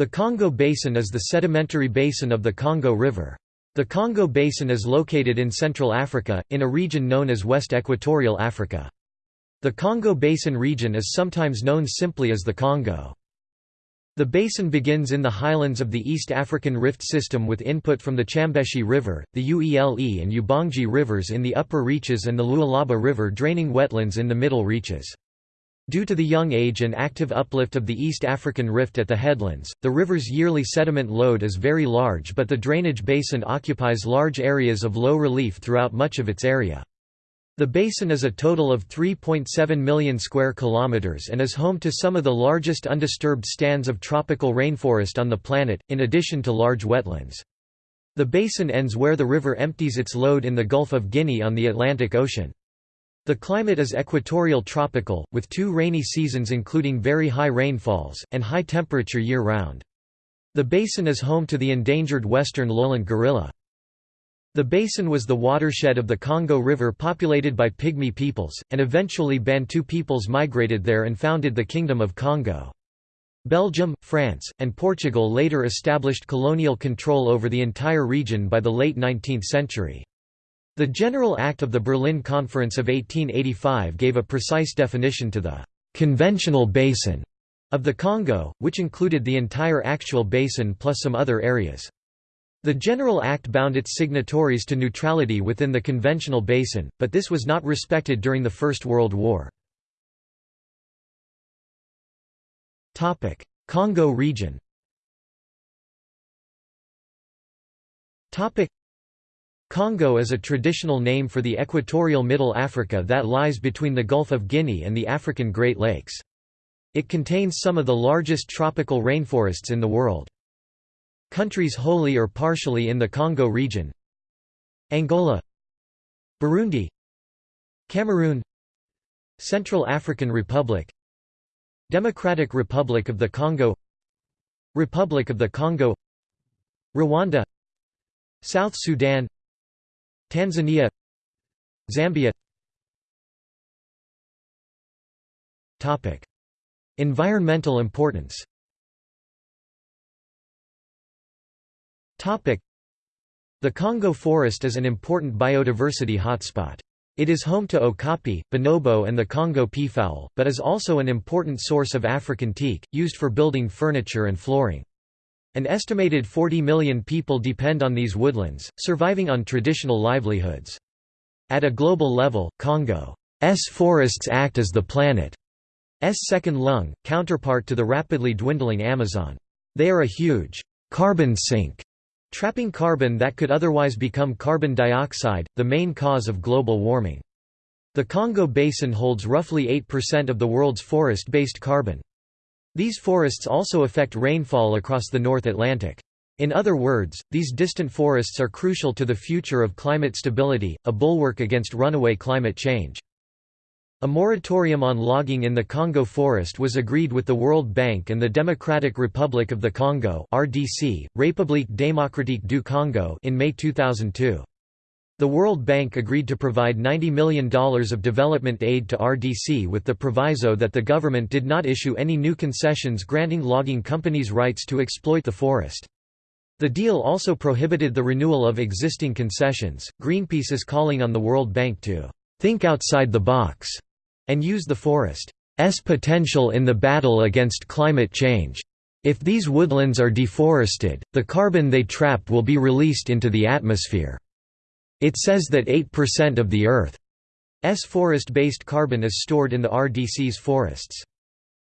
The Congo Basin is the sedimentary basin of the Congo River. The Congo Basin is located in Central Africa, in a region known as West Equatorial Africa. The Congo Basin region is sometimes known simply as the Congo. The basin begins in the highlands of the East African Rift System with input from the Chambeshi River, the Uele and Ubangi rivers in the upper reaches and the Lualaba River draining wetlands in the middle reaches. Due to the young age and active uplift of the East African Rift at the headlands, the river's yearly sediment load is very large but the drainage basin occupies large areas of low relief throughout much of its area. The basin is a total of 3.7 million square kilometers and is home to some of the largest undisturbed stands of tropical rainforest on the planet, in addition to large wetlands. The basin ends where the river empties its load in the Gulf of Guinea on the Atlantic Ocean. The climate is equatorial tropical, with two rainy seasons including very high rainfalls, and high temperature year-round. The basin is home to the endangered western lowland gorilla. The basin was the watershed of the Congo River populated by Pygmy peoples, and eventually Bantu peoples migrated there and founded the Kingdom of Kongo. Belgium, France, and Portugal later established colonial control over the entire region by the late 19th century. The General Act of the Berlin Conference of 1885 gave a precise definition to the «conventional basin» of the Congo, which included the entire actual basin plus some other areas. The General Act bound its signatories to neutrality within the conventional basin, but this was not respected during the First World War. Congo region Congo is a traditional name for the equatorial Middle Africa that lies between the Gulf of Guinea and the African Great Lakes. It contains some of the largest tropical rainforests in the world. Countries wholly or partially in the Congo region Angola Burundi Cameroon Central African Republic Democratic Republic of the Congo Republic of the Congo Rwanda South Sudan Tanzania Zambia Topic. Environmental importance Topic. The Congo forest is an important biodiversity hotspot. It is home to okapi, bonobo and the Congo peafowl, but is also an important source of African teak, used for building furniture and flooring. An estimated 40 million people depend on these woodlands, surviving on traditional livelihoods. At a global level, Congo's forests act as the planet's second lung, counterpart to the rapidly dwindling Amazon. They are a huge carbon sink, trapping carbon that could otherwise become carbon dioxide, the main cause of global warming. The Congo Basin holds roughly 8% of the world's forest-based carbon. These forests also affect rainfall across the North Atlantic. In other words, these distant forests are crucial to the future of climate stability, a bulwark against runaway climate change. A moratorium on logging in the Congo forest was agreed with the World Bank and the Democratic Republic of the Congo (RDC, République démocratique du Congo) in May 2002. The World Bank agreed to provide $90 million of development aid to RDC with the proviso that the government did not issue any new concessions granting logging companies rights to exploit the forest. The deal also prohibited the renewal of existing concessions. Greenpeace is calling on the World Bank to think outside the box and use the forest's potential in the battle against climate change. If these woodlands are deforested, the carbon they trap will be released into the atmosphere. It says that 8% of the Earth's forest-based carbon is stored in the RDC's forests.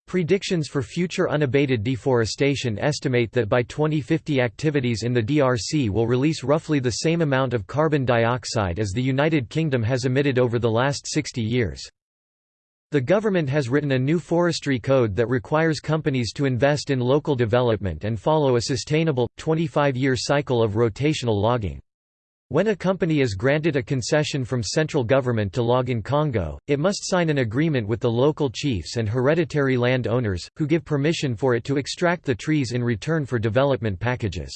Predictions for future unabated deforestation estimate that by 2050 activities in the DRC will release roughly the same amount of carbon dioxide as the United Kingdom has emitted over the last 60 years. The government has written a new forestry code that requires companies to invest in local development and follow a sustainable, 25-year cycle of rotational logging. When a company is granted a concession from central government to log in Congo, it must sign an agreement with the local chiefs and hereditary land owners, who give permission for it to extract the trees in return for development packages.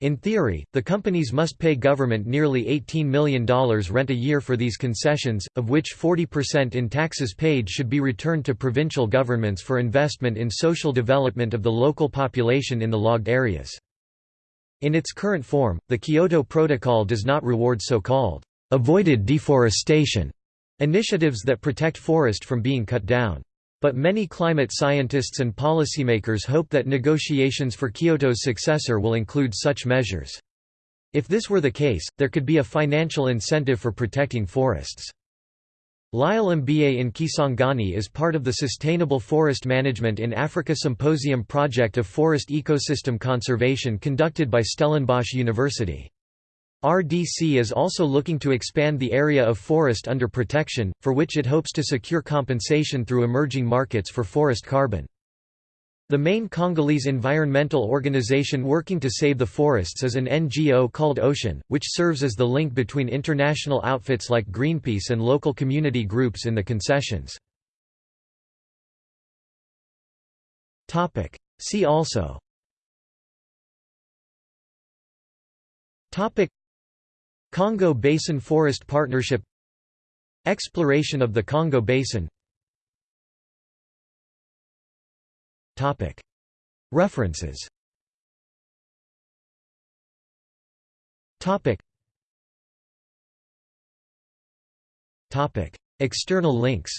In theory, the companies must pay government nearly $18 million rent a year for these concessions, of which 40% in taxes paid should be returned to provincial governments for investment in social development of the local population in the logged areas. In its current form, the Kyoto Protocol does not reward so-called avoided deforestation initiatives that protect forest from being cut down. But many climate scientists and policymakers hope that negotiations for Kyoto's successor will include such measures. If this were the case, there could be a financial incentive for protecting forests. Lyle MBA in Kisangani is part of the Sustainable Forest Management in Africa Symposium project of forest ecosystem conservation conducted by Stellenbosch University. RDC is also looking to expand the area of forest under protection, for which it hopes to secure compensation through emerging markets for forest carbon. The main Congolese environmental organization working to save the forests is an NGO called Ocean, which serves as the link between international outfits like Greenpeace and local community groups in the concessions. See also. Congo Basin Forest Partnership. Exploration of the Congo Basin References. External links.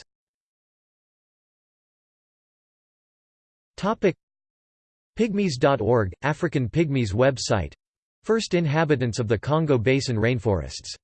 Pygmies.org, African Pygmies website. First inhabitants of the Congo Basin rainforests